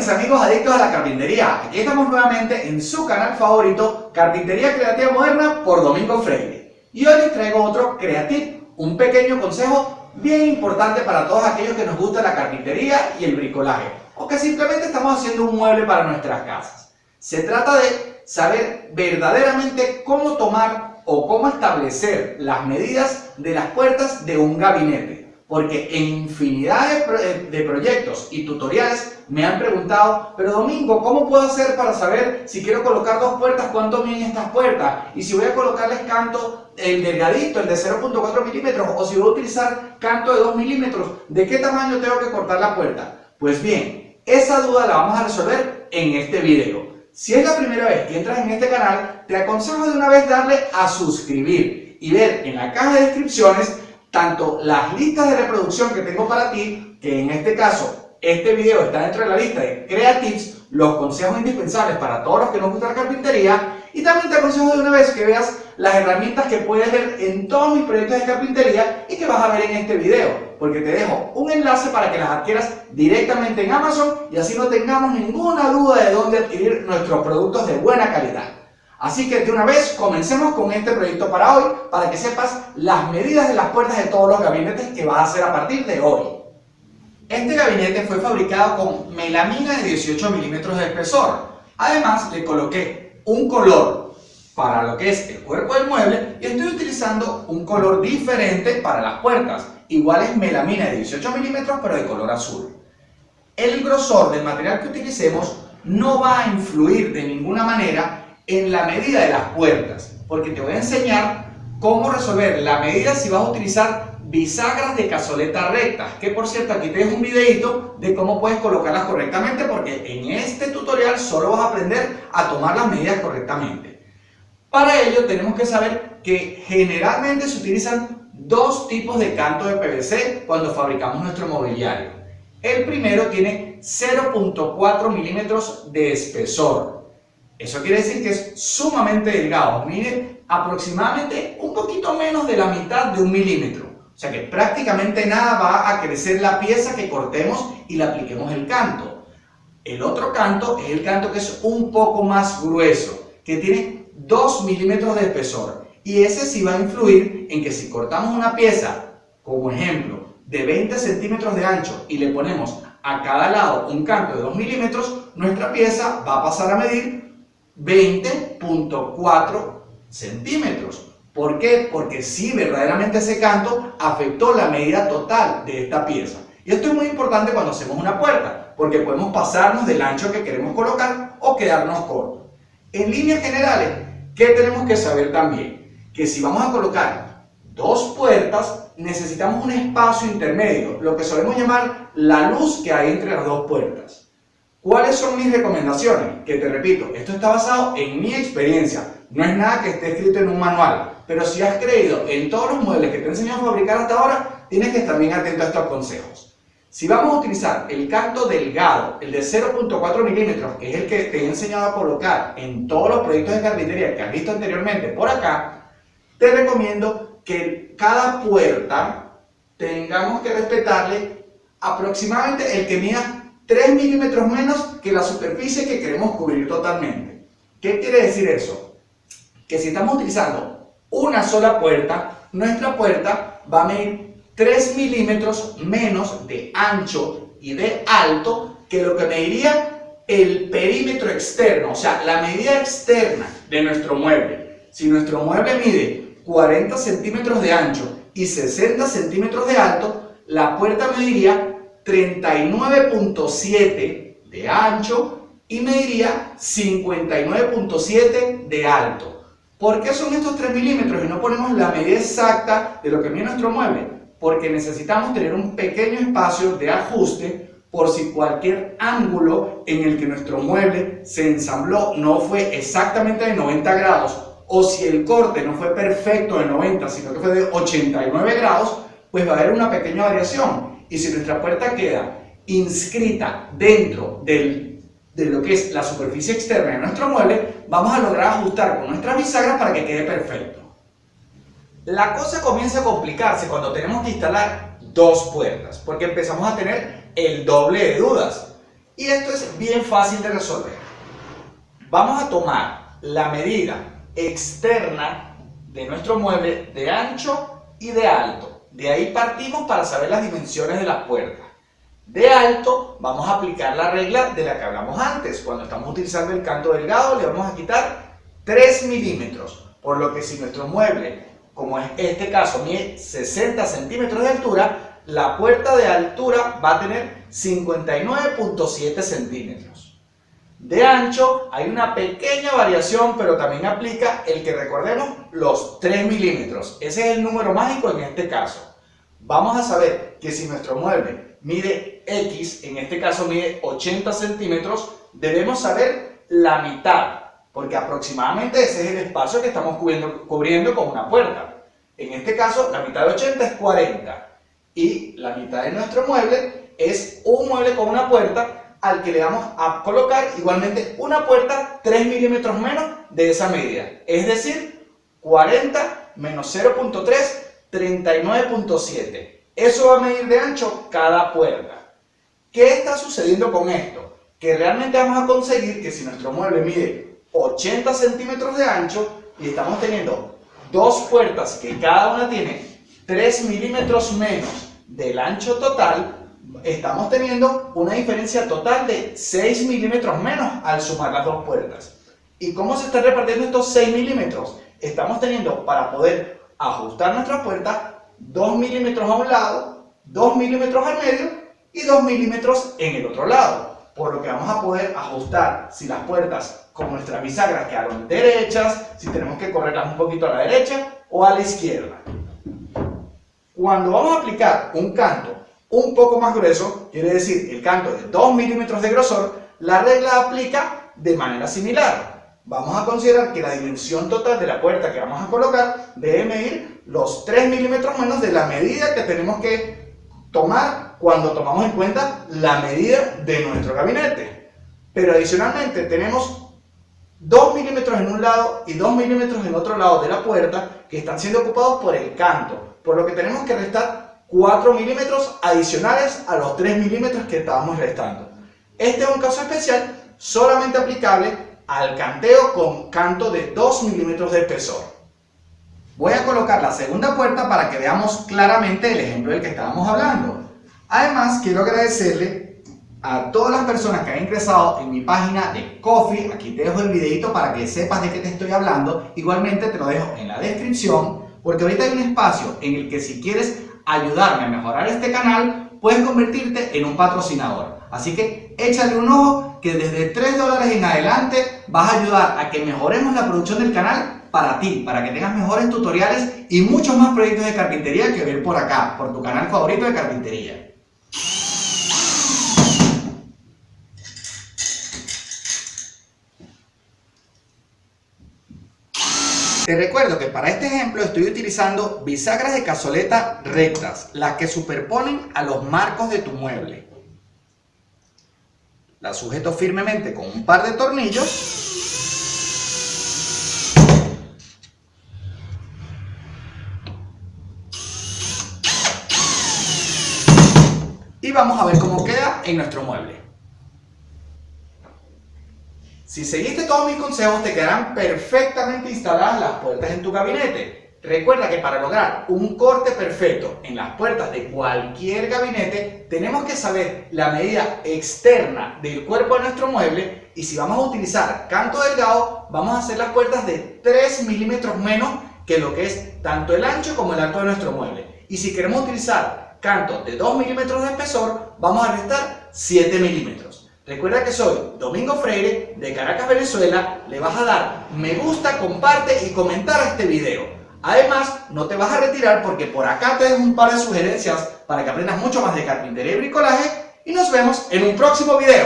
mis amigos adictos a la carpintería, aquí estamos nuevamente en su canal favorito Carpintería Creativa Moderna por Domingo Freire. Y hoy les traigo otro Creative, un pequeño consejo bien importante para todos aquellos que nos gusta la carpintería y el bricolaje o que simplemente estamos haciendo un mueble para nuestras casas. Se trata de saber verdaderamente cómo tomar o cómo establecer las medidas de las puertas de un gabinete porque en infinidad eh, de, proyectos y tutoriales me han preguntado, pero Domingo, ¿cómo puedo hacer para saber si quiero colocar dos puertas, cuánto miden estas puertas? Y si voy a colocarles canto, el delgadito, el de 0.4 milímetros, o si voy a utilizar canto de 2 milímetros, ¿de qué tamaño tengo que cortar la puerta? Pues bien, esa duda la vamos a resolver en este video. Si es la primera vez que entras en este canal, te aconsejo de una vez darle a suscribir y ver en la caja de descripciones tanto las listas de reproducción que tengo para ti, que en este caso este video está dentro de la lista de Creatives, los consejos indispensables para todos los que nos gusta la carpintería, y también te aconsejo de una vez que veas las herramientas que puedes ver en todos mis proyectos de carpintería y que vas a ver en este video, porque te dejo un enlace para que las adquieras directamente en Amazon y así no tengamos ninguna duda de dónde adquirir nuestros productos de buena calidad. Así que de una vez comencemos con este proyecto para hoy, para que sepas las medidas de las puertas de todos los gabinetes que vas a hacer a partir de hoy. Este gabinete fue fabricado con melamina de 18 milímetros de espesor. Además le coloqué un color para lo que es el cuerpo del mueble y estoy utilizando un color diferente para las puertas. Igual es melamina de 18 milímetros pero de color azul. El grosor del material que utilicemos no va a influir de ninguna manera en la medida de las puertas, porque te voy a enseñar cómo resolver la medida si vas a utilizar bisagras de cazoleta rectas, que por cierto aquí tienes un videito de cómo puedes colocarlas correctamente, porque en este tutorial solo vas a aprender a tomar las medidas correctamente. Para ello tenemos que saber que generalmente se utilizan dos tipos de canto de PVC cuando fabricamos nuestro mobiliario. El primero tiene 0.4 milímetros de espesor, eso quiere decir que es sumamente delgado, mide aproximadamente un poquito menos de la mitad de un milímetro. O sea que prácticamente nada va a crecer la pieza que cortemos y le apliquemos el canto. El otro canto es el canto que es un poco más grueso, que tiene 2 milímetros de espesor. Y ese sí va a influir en que si cortamos una pieza, como ejemplo, de 20 centímetros de ancho y le ponemos a cada lado un canto de 2 milímetros, nuestra pieza va a pasar a medir 20.4 centímetros. ¿Por qué? Porque si verdaderamente ese canto afectó la medida total de esta pieza. Y esto es muy importante cuando hacemos una puerta, porque podemos pasarnos del ancho que queremos colocar o quedarnos cortos. En líneas generales, ¿qué tenemos que saber también? Que si vamos a colocar dos puertas, necesitamos un espacio intermedio, lo que solemos llamar la luz que hay entre las dos puertas. ¿Cuáles son mis recomendaciones? Que te repito, esto está basado en mi experiencia, no es nada que esté escrito en un manual, pero si has creído en todos los muebles que te he enseñado a fabricar hasta ahora, tienes que estar bien atento a estos consejos. Si vamos a utilizar el canto delgado, el de 0.4 milímetros, que es el que te he enseñado a colocar en todos los proyectos de carpintería que has visto anteriormente por acá, te recomiendo que cada puerta tengamos que respetarle aproximadamente el que mida 3 milímetros menos que la superficie que queremos cubrir totalmente. ¿Qué quiere decir eso? Que si estamos utilizando una sola puerta, nuestra puerta va a medir 3 milímetros menos de ancho y de alto que lo que mediría el perímetro externo, o sea, la medida externa de nuestro mueble. Si nuestro mueble mide 40 centímetros de ancho y 60 centímetros de alto, la puerta mediría 39.7 de ancho y mediría 59.7 de alto. ¿Por qué son estos 3 milímetros y no ponemos la medida exacta de lo que mide nuestro mueble? Porque necesitamos tener un pequeño espacio de ajuste por si cualquier ángulo en el que nuestro mueble se ensambló no fue exactamente de 90 grados o si el corte no fue perfecto de 90 sino que fue de 89 grados, pues va a haber una pequeña variación y si nuestra puerta queda inscrita dentro de lo que es la superficie externa de nuestro mueble, vamos a lograr ajustar con nuestras bisagras para que quede perfecto. La cosa comienza a complicarse cuando tenemos que instalar dos puertas, porque empezamos a tener el doble de dudas. Y esto es bien fácil de resolver. Vamos a tomar la medida externa de nuestro mueble de ancho y de alto. De ahí partimos para saber las dimensiones de las puertas. De alto vamos a aplicar la regla de la que hablamos antes. Cuando estamos utilizando el canto delgado le vamos a quitar 3 milímetros. Por lo que si nuestro mueble, como es este caso, mide 60 centímetros de altura, la puerta de altura va a tener 59.7 centímetros. De ancho hay una pequeña variación, pero también aplica el que recordemos los 3 milímetros. Ese es el número mágico en este caso. Vamos a saber que si nuestro mueble mide X, en este caso mide 80 centímetros, debemos saber la mitad, porque aproximadamente ese es el espacio que estamos cubriendo, cubriendo con una puerta. En este caso, la mitad de 80 es 40 y la mitad de nuestro mueble es un mueble con una puerta al que le vamos a colocar igualmente una puerta 3 milímetros menos de esa medida. Es decir, 40 menos 0.3, 39.7. Eso va a medir de ancho cada puerta. ¿Qué está sucediendo con esto? Que realmente vamos a conseguir que si nuestro mueble mide 80 centímetros de ancho y estamos teniendo dos puertas que cada una tiene 3 milímetros menos del ancho total, estamos teniendo una diferencia total de 6 milímetros menos al sumar las dos puertas. ¿Y cómo se están repartiendo estos 6 milímetros? Estamos teniendo para poder ajustar nuestra puerta 2 milímetros a un lado, 2 milímetros al medio y 2 milímetros en el otro lado. Por lo que vamos a poder ajustar si las puertas con nuestras bisagras quedaron derechas, si tenemos que correrlas un poquito a la derecha o a la izquierda. Cuando vamos a aplicar un canto un poco más grueso, quiere decir el canto de 2 milímetros de grosor, la regla aplica de manera similar. Vamos a considerar que la dimensión total de la puerta que vamos a colocar debe medir los 3 milímetros menos de la medida que tenemos que tomar cuando tomamos en cuenta la medida de nuestro gabinete. Pero adicionalmente tenemos 2 milímetros en un lado y 2 milímetros en otro lado de la puerta que están siendo ocupados por el canto por lo que tenemos que restar 4 milímetros adicionales a los 3 milímetros que estábamos restando. Este es un caso especial solamente aplicable al canteo con canto de 2 milímetros de espesor. Voy a colocar la segunda puerta para que veamos claramente el ejemplo del que estábamos hablando. Además, quiero agradecerle a todas las personas que han ingresado en mi página de Coffee. Aquí te dejo el videito para que sepas de qué te estoy hablando. Igualmente te lo dejo en la descripción porque ahorita hay un espacio en el que si quieres ayudarme a mejorar este canal, puedes convertirte en un patrocinador. Así que échale un ojo que desde 3 dólares en adelante vas a ayudar a que mejoremos la producción del canal para ti, para que tengas mejores tutoriales y muchos más proyectos de carpintería que ver por acá, por tu canal favorito de carpintería. Te recuerdo que para este ejemplo estoy utilizando bisagras de cazoleta rectas, las que superponen a los marcos de tu mueble. Las sujeto firmemente con un par de tornillos y vamos a ver cómo queda en nuestro mueble. Si seguiste todos mis consejos te quedarán perfectamente instaladas las puertas en tu gabinete. Recuerda que para lograr un corte perfecto en las puertas de cualquier gabinete tenemos que saber la medida externa del cuerpo de nuestro mueble y si vamos a utilizar canto delgado vamos a hacer las puertas de 3 milímetros menos que lo que es tanto el ancho como el alto de nuestro mueble. Y si queremos utilizar canto de 2 milímetros de espesor vamos a restar 7 milímetros. Recuerda que soy Domingo Freire de Caracas, Venezuela. Le vas a dar me gusta, comparte y comentar este video. Además, no te vas a retirar porque por acá te dejo un par de sugerencias para que aprendas mucho más de carpintería y bricolaje y nos vemos en un próximo video.